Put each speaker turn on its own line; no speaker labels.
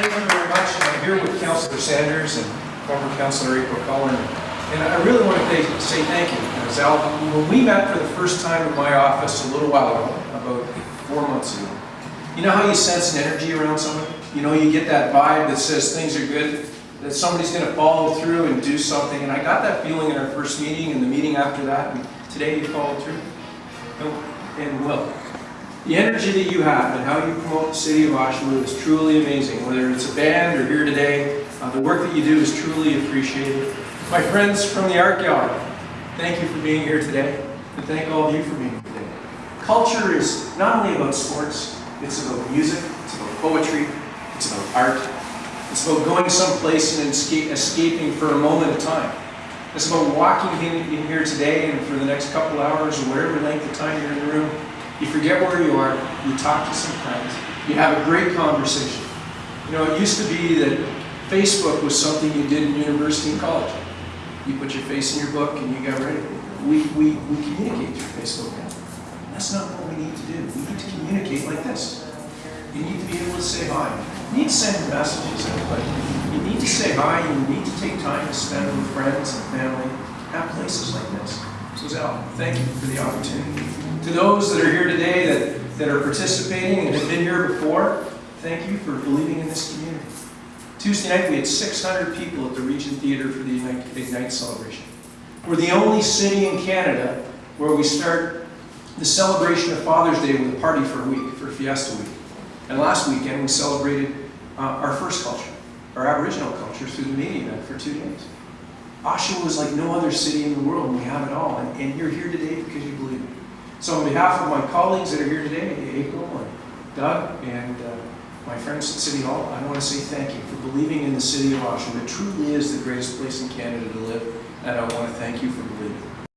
Thank you very much. I'm here with Councillor Sanders and former Councillor April Cullen. And I really want to say- thank you. Because Al, when we met for the first time in my office a little while ago, about four months ago, you know how you sense an energy around someone? You know, you get that vibe that says things are good, that somebody's going to follow through and do something. And I got that feeling in our first meeting and the meeting after that. And today you followed through. And will. The energy that you have and how you promote the city of Oshawa is truly amazing. Whether it's a band or here today, uh, the work that you do is truly appreciated. My friends from the Art Gallery, thank you for being here today, and thank all of you for being here today. Culture is not only about sports, it's about music, it's about poetry, it's about art, it's about going someplace and escaping for a moment of time. It's about walking in, in here today and for the next couple hours or whatever length of time you're in the room, you forget where you are, you talk to some friends, you have a great conversation. You know, it used to be that Facebook was something you did in university and college. You put your face in your book and you got ready. We, we, we communicate through Facebook now. That's not what we need to do. We need to communicate like this. You need to be able to say hi. You need to send messages you need to say hi you need to take time to spend with friends and family at places like this. So Zal, thank you for the opportunity. To those that are here today that, that are participating and have been here before, thank you for believing in this community. Tuesday night, we had 600 people at the Regent Theatre for the Ignite Ignite celebration. We're the only city in Canada where we start the celebration of Father's Day with a party for a week, for Fiesta Week. And last weekend, we celebrated uh, our first culture, our Aboriginal culture, through the media event for two days. Oshawa is like no other city in the world, and we have it all. And, and you're here today because you believe. So on behalf of my colleagues that are here today, April and Doug and uh, my friends at City Hall, I want to say thank you for believing in the city of Oshawa. It truly is the greatest place in Canada to live, and I want to thank you for believing.